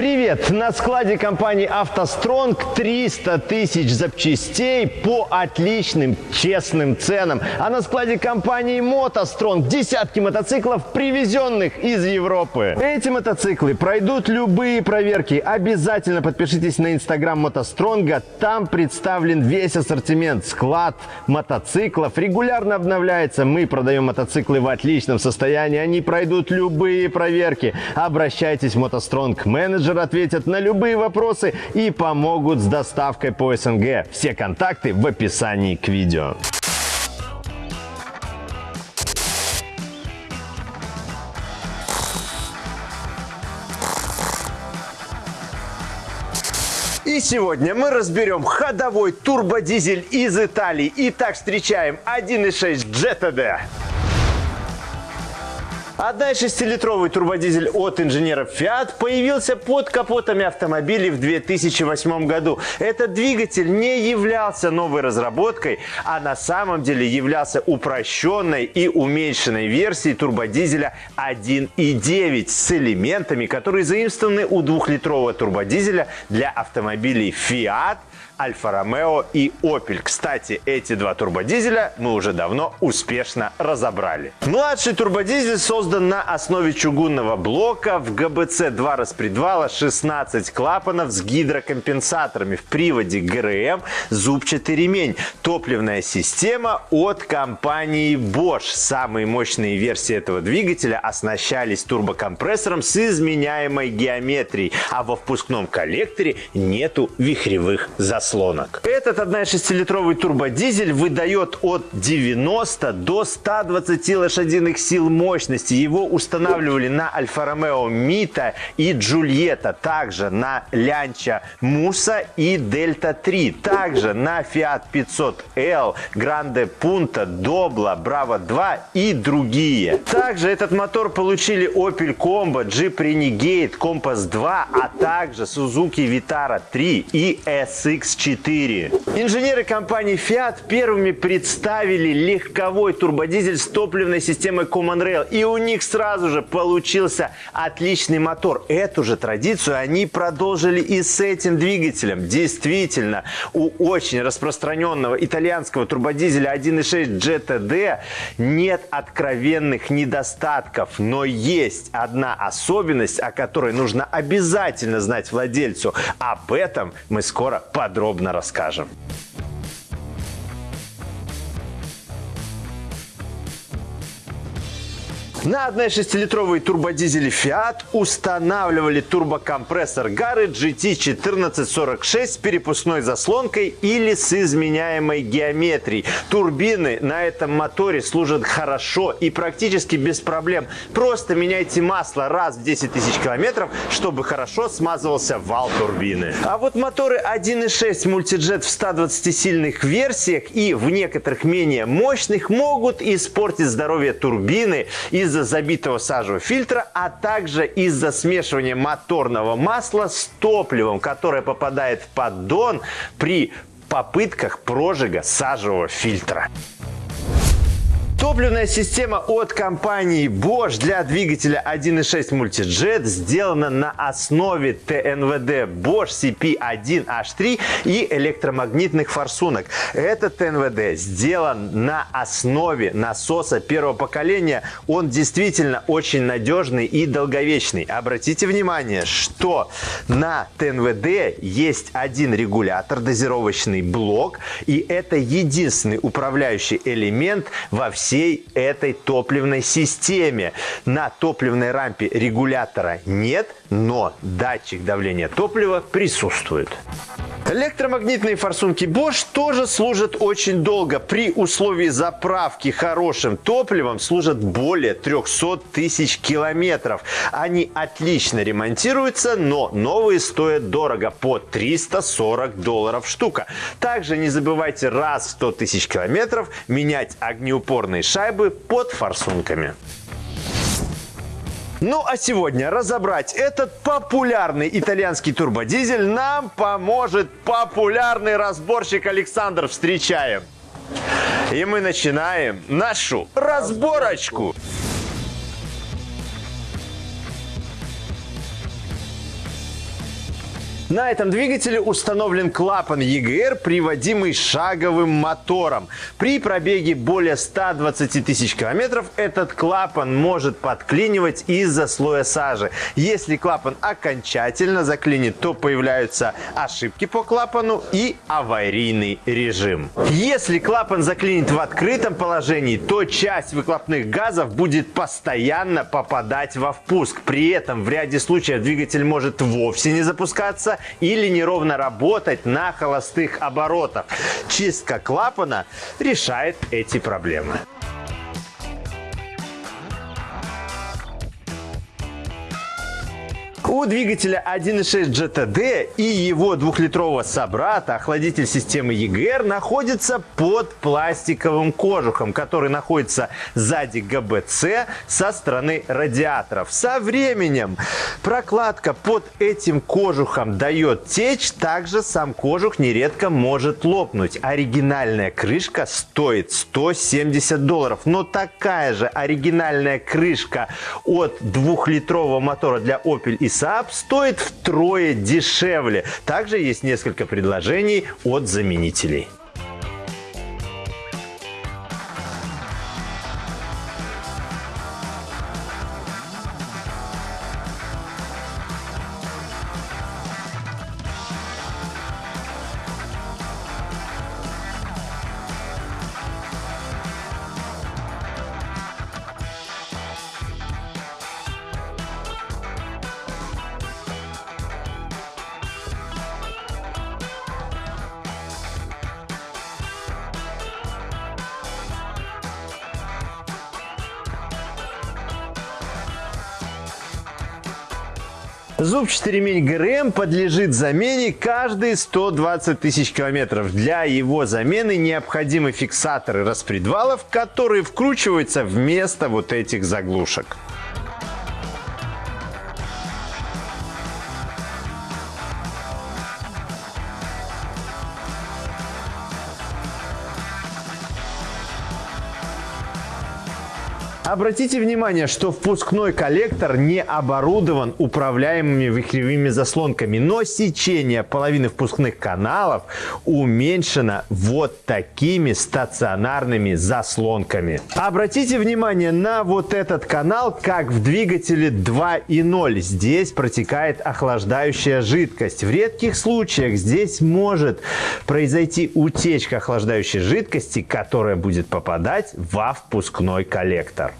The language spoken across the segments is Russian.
Привет! На складе компании «АвтоСтронг» 300 тысяч запчастей по отличным, честным ценам. А на складе компании «МотоСтронг» десятки мотоциклов, привезенных из Европы. Эти мотоциклы пройдут любые проверки. Обязательно подпишитесь на инстаграм «МотоСтронга». Там представлен весь ассортимент. Склад мотоциклов регулярно обновляется. Мы продаем мотоциклы в отличном состоянии. Они пройдут любые проверки. Обращайтесь в «МотоСтронг» менеджер менеджер ответят на любые вопросы и помогут с доставкой по СНГ. Все контакты в описании к видео. И сегодня мы разберем ходовой турбодизель из Италии. Итак, встречаем 1.6 GTD. 1,6-литровый турбодизель от инженеров Fiat появился под капотами автомобилей в 2008 году. Этот двигатель не являлся новой разработкой, а на самом деле являлся упрощенной и уменьшенной версией турбодизеля 1.9 с элементами, которые заимствованы у двухлитрового турбодизеля для автомобилей Fiat Альфа-Ромео и Opel. Кстати, эти два турбодизеля мы уже давно успешно разобрали. Младший турбодизель создан на основе чугунного блока в ГБЦ 2 распредвала 16 клапанов с гидрокомпенсаторами в приводе ГРМ зубчатый ремень. Топливная система от компании Bosch. Самые мощные версии этого двигателя оснащались турбокомпрессором с изменяемой геометрией, а во впускном коллекторе нету вихревых заслонок заслонок. Этот 1,6-литровый турбодизель выдает от 90 до 120 лошадиных сил мощности. Его устанавливали на Альфа-Ромео Мита и Джульетта, также на Лянча Муса и Дельта 3, также на Fiat 500L, Гранде Пунта, Добла, Браво 2 и другие. Также этот мотор получили Opel Combo, Jeep Renegade, Compass 2, а также Suzuki Vitara 3 и SX 4. Инженеры компании Fiat первыми представили легковой турбодизель с топливной системой Common Rail. И у них сразу же получился отличный мотор. Эту же традицию они продолжили и с этим двигателем. Действительно, у очень распространенного итальянского турбодизеля 1.6 GTD нет откровенных недостатков. Но есть одна особенность, о которой нужно обязательно знать владельцу. Об этом мы скоро подробно подробно расскажем. На 1,6-литровые турбодизели Fiat устанавливали турбокомпрессор Gary GT1446 с перепускной заслонкой или с изменяемой геометрией. Турбины на этом моторе служат хорошо и практически без проблем. Просто меняйте масло раз в 10 тысяч километров, чтобы хорошо смазывался вал турбины. А вот моторы 1.6 мультиджет в 120-сильных версиях и в некоторых менее мощных могут испортить здоровье турбины из из-за забитого сажевого фильтра, а также из-за смешивания моторного масла с топливом, которое попадает в поддон при попытках прожига сажевого фильтра. Топливная система от компании Bosch для двигателя 1.6 Multijet сделана на основе ТНВД Bosch CP1H3 и электромагнитных форсунок. Этот ТНВД сделан на основе насоса первого поколения. Он действительно очень надежный и долговечный. Обратите внимание, что на ТНВД есть один регулятор, дозировочный блок, и это единственный управляющий элемент во всей всей этой топливной системе. На топливной рампе регулятора нет, но датчик давления топлива присутствует. Электромагнитные форсунки Bosch тоже служат очень долго. При условии заправки хорошим топливом служат более 300 тысяч километров. Они отлично ремонтируются, но новые стоят дорого, по 340 долларов штука. Также не забывайте раз в 100 тысяч километров менять огнеупорные шайбы под форсунками. Ну а сегодня разобрать этот популярный итальянский турбодизель нам поможет популярный разборщик Александр. Встречаем! И мы начинаем нашу разборочку. На этом двигателе установлен клапан EGR, приводимый шаговым мотором. При пробеге более 120 тысяч километров этот клапан может подклинивать из-за слоя сажи. Если клапан окончательно заклинит, то появляются ошибки по клапану и аварийный режим. Если клапан заклинит в открытом положении, то часть выхлопных газов будет постоянно попадать во впуск. При этом в ряде случаев двигатель может вовсе не запускаться или неровно работать на холостых оборотах. Чистка клапана решает эти проблемы. У двигателя 1.6 GTD и его двухлитрового собрата охладитель системы EGR находится под пластиковым кожухом, который находится сзади ГБЦ со стороны радиаторов. Со временем прокладка под этим кожухом дает течь, также сам кожух нередко может лопнуть. Оригинальная крышка стоит 170 долларов, но такая же оригинальная крышка от двухлитрового мотора для Opel и Saab стоит втрое дешевле. Также есть несколько предложений от заменителей. Зубчатый ремень ГРМ подлежит замене каждые 120 тысяч километров. Для его замены необходимы фиксаторы распредвалов, которые вкручиваются вместо вот этих заглушек. Обратите внимание, что впускной коллектор не оборудован управляемыми вихревыми заслонками, но сечение половины впускных каналов уменьшено вот такими стационарными заслонками. Обратите внимание на вот этот канал, как в двигателе 2.0. Здесь протекает охлаждающая жидкость. В редких случаях здесь может произойти утечка охлаждающей жидкости, которая будет попадать во впускной коллектор.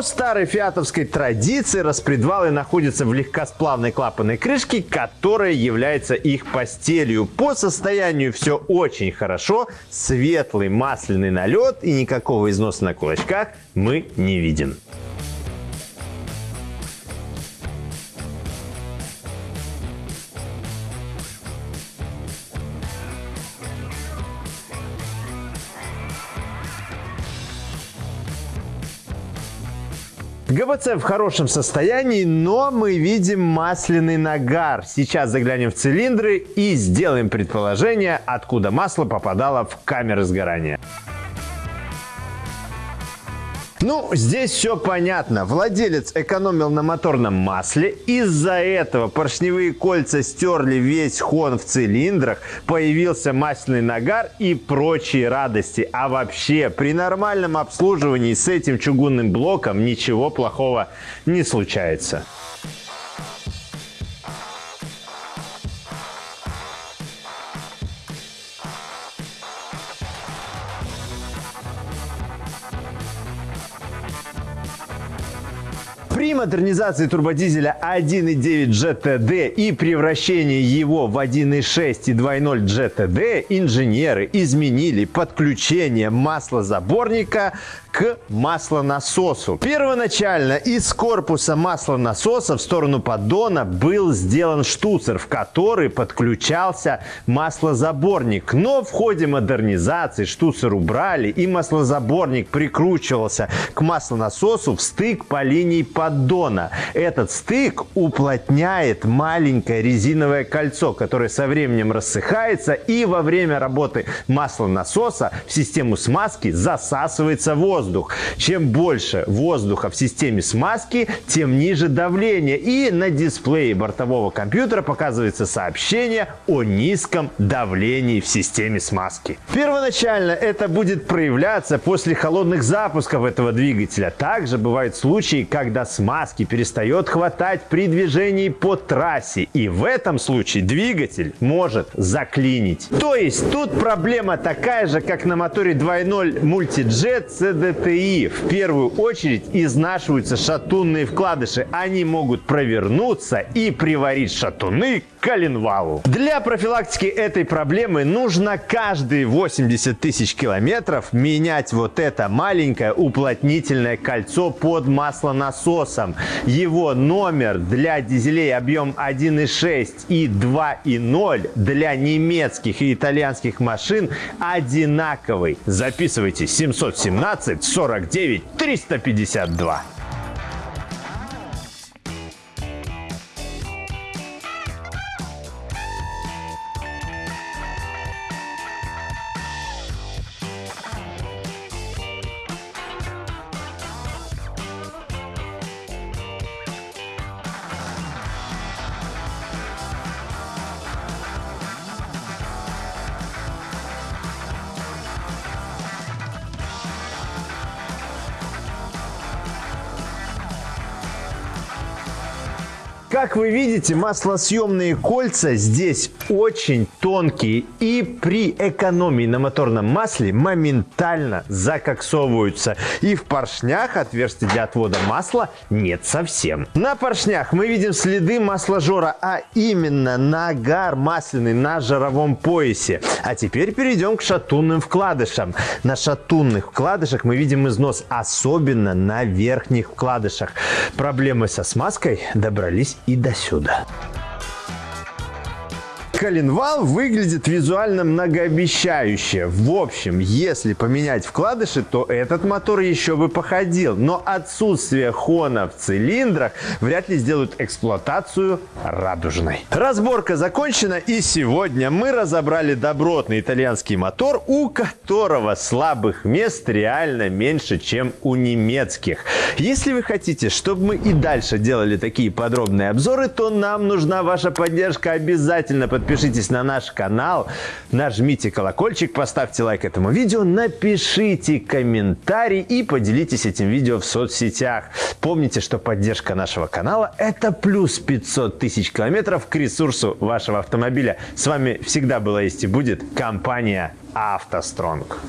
По старой фиатовской традиции распредвалы находятся в легкосплавной клапанной крышке, которая является их постелью. По состоянию все очень хорошо, светлый масляный налет и никакого износа на кулачках мы не видим. ГБЦ в хорошем состоянии, но мы видим масляный нагар. Сейчас заглянем в цилиндры и сделаем предположение, откуда масло попадало в камеры сгорания. Ну, здесь все понятно. Владелец экономил на моторном масле. Из-за этого поршневые кольца стерли весь хон в цилиндрах. Появился масляный нагар и прочие радости. А вообще, при нормальном обслуживании с этим чугунным блоком ничего плохого не случается. Модернизации турбодизеля 1.9 GTD и превращении его в 1.6 и 2.0 GTD инженеры изменили подключение маслозаборника к маслонасосу. Первоначально из корпуса маслонасоса в сторону поддона был сделан штуцер, в который подключался маслозаборник. Но в ходе модернизации штуцер убрали и маслозаборник прикручивался к маслонасосу в стык по линии поддона. Этот стык уплотняет маленькое резиновое кольцо, которое со временем рассыхается и во время работы маслонасоса в систему смазки засасывается воздух. Чем больше воздуха в системе смазки, тем ниже давление. И на дисплее бортового компьютера показывается сообщение о низком давлении в системе смазки. Первоначально это будет проявляться после холодных запусков этого двигателя. Также бывают случаи, когда смазки перестает хватать при движении по трассе. И в этом случае двигатель может заклинить. То есть тут проблема такая же, как на моторе 2.0 Multijet CDTI. В первую очередь изнашиваются шатунные вкладыши. Они могут провернуться и приварить шатуны к коленвалу. Для профилактики этой проблемы нужно каждые 80 тысяч километров менять вот это маленькое уплотнительное кольцо под маслонасосом. Его номер для дизелей объем 1.6 и 2.0 для немецких и итальянских машин одинаковый. Записывайте 717 49 352. Как вы видите, маслосъемные кольца здесь очень тонкие и при экономии на моторном масле моментально закоксовываются. И в поршнях отверстий для отвода масла нет совсем. На поршнях мы видим следы масложора, а именно нагар масляный на жаровом поясе. А теперь перейдем к шатунным вкладышам. На шатунных вкладышах мы видим износ, особенно на верхних вкладышах. Проблемы со смазкой добрались и до сюда коленвал выглядит визуально многообещающе. В общем, если поменять вкладыши, то этот мотор еще бы походил. Но отсутствие хона в цилиндрах вряд ли сделают эксплуатацию радужной. Разборка закончена и сегодня мы разобрали добротный итальянский мотор, у которого слабых мест реально меньше, чем у немецких. Если вы хотите, чтобы мы и дальше делали такие подробные обзоры, то нам нужна ваша поддержка. Обязательно подписывайтесь подпишитесь на наш канал, нажмите колокольчик, поставьте лайк этому видео, напишите комментарий и поделитесь этим видео в соцсетях. Помните, что поддержка нашего канала – это плюс 500 тысяч километров к ресурсу вашего автомобиля. С вами всегда была есть и будет компания «АвтоСтронг».